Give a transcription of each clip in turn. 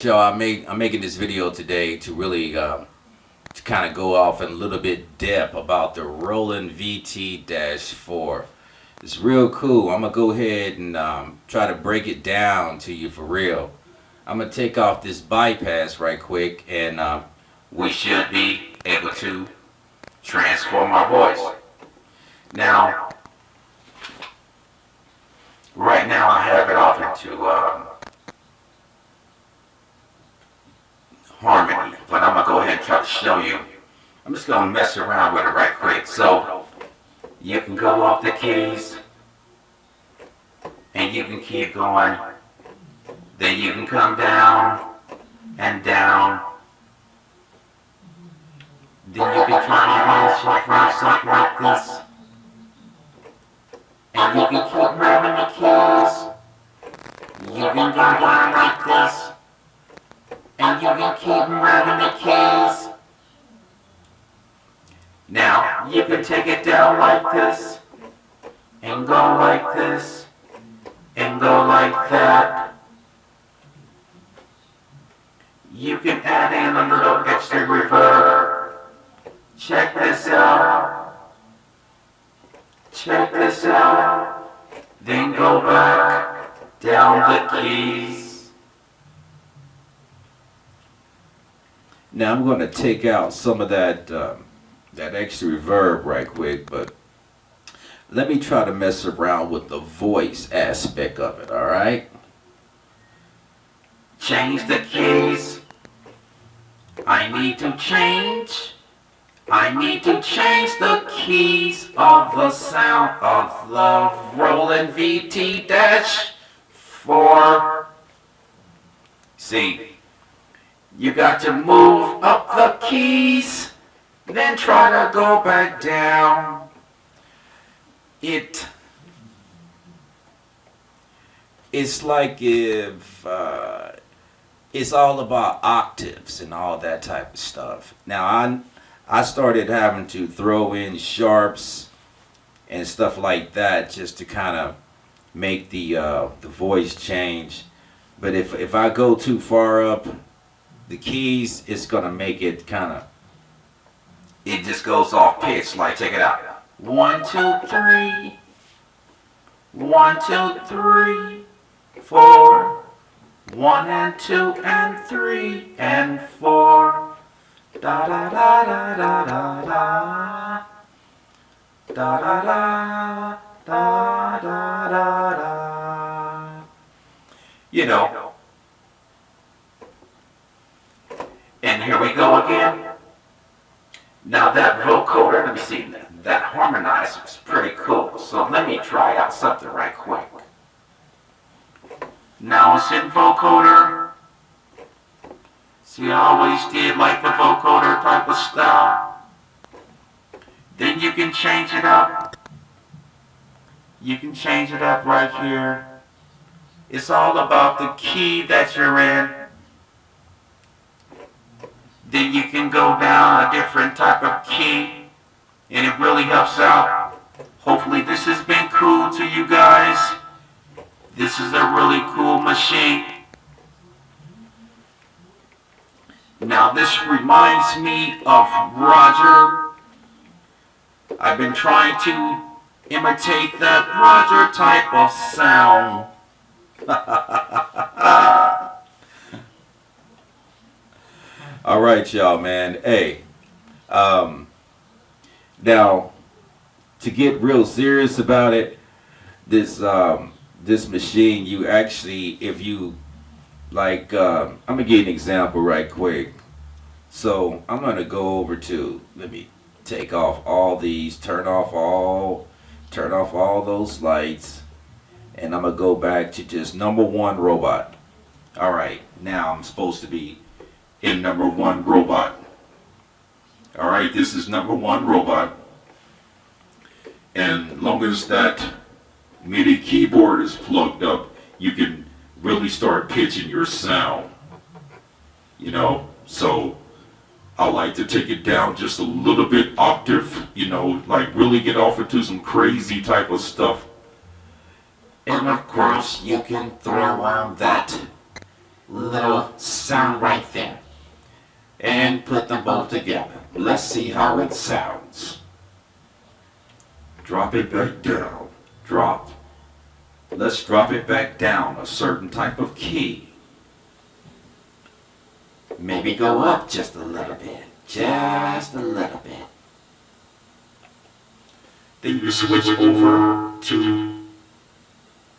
So I make I'm making this video today to really uh, to kind of go off in a little bit depth about the Roland VT-4. It's real cool. I'm gonna go ahead and um, try to break it down to you for real. I'm gonna take off this bypass right quick and uh, we should be able to transform our voice. Now, right now I have it off into um, harmony, but I'm gonna go ahead and try to show you. I'm just gonna mess around with it right quick. So you can go off the keys and you can keep going. Then you can come down and down. Then you can try to raise your something like this. And you can keep moving the keys. You can go down like this and you can keep moving the keys. Now, you can take it down like this, and go like this, and go like that. You can add in a little extra reverb. Check this out. Check this out. Then go back down the keys. Now I'm going to take out some of that um, that extra reverb right quick, but let me try to mess around with the voice aspect of it, alright? Change the keys. I need to change. I need to change the keys of the sound of the Roland VT-4. See, you got to move up the keys, then try to go back down. It it's like if uh, it's all about octaves and all that type of stuff. Now I I started having to throw in sharps and stuff like that just to kind of make the uh, the voice change. But if if I go too far up the keys it's gonna make it kind of it just goes off pitch, like, check it out. One, two, three. One, two, three, four. One and two and three and four. Da da da da da da da. Da da da da da da da. You know. And here we go again. Now that vocoder, let me see, that harmonizer is pretty cool. So let me try out something right quick. Now it's in vocoder. See, I always did like the vocoder type of style. Then you can change it up. You can change it up right here. It's all about the key that you're in then you can go down a different type of key and it really helps out. Hopefully this has been cool to you guys. This is a really cool machine. Now this reminds me of Roger. I've been trying to imitate that Roger type of sound. All right, y'all, man. Hey, um, now to get real serious about it, this um, this machine, you actually, if you like, um, I'm gonna give you an example right quick. So I'm gonna go over to, let me take off all these, turn off all, turn off all those lights, and I'm gonna go back to just number one robot. All right, now I'm supposed to be in number one robot. All right, this is number one robot. And long as that MIDI keyboard is plugged up, you can really start pitching your sound. You know, so I like to take it down just a little bit octave, you know, like really get off into some crazy type of stuff. And of course, you can throw on that little sound right there. And put them both together. Let's see how it sounds. Drop it back down. Drop. Let's drop it back down a certain type of key. Maybe go up just a little bit. Just a little bit. Then you switch over to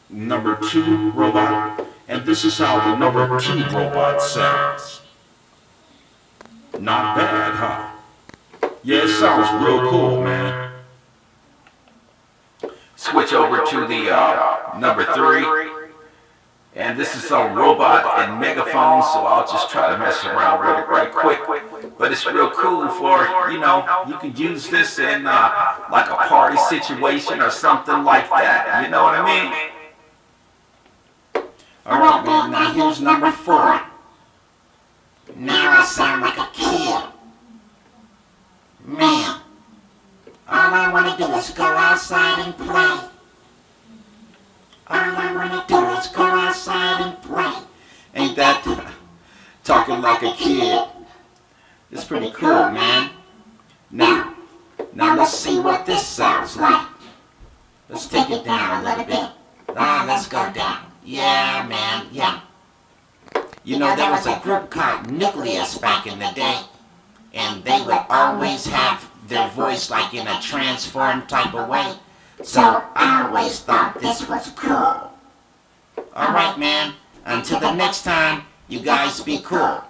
number two robot. And this is how the number two robot sounds. Not bad, huh? Yeah, it sounds real cool, man. Switch over to the uh, number three. And this is a robot and megaphone, so I'll just try to mess around with it right quick. But it's real cool for, you know, you could use this in uh, like a party situation or something like that. You know what I mean? Alright, now here's number four. Now I sound like a kid. Man, all I wanna do go outside and play. All I wanna do is go outside and play. Ain't that talking like a kid? It's pretty cool, man. Now, now let's see what this sounds like. Let's take it down a little bit. Ah, let's go down. Yeah, man, yeah. You know, there was a group called Newcleus back in the day, and they would always have their voice like in a transformed type of way. So I always thought this was cool. Alright, man. Until the next time, you guys be cool.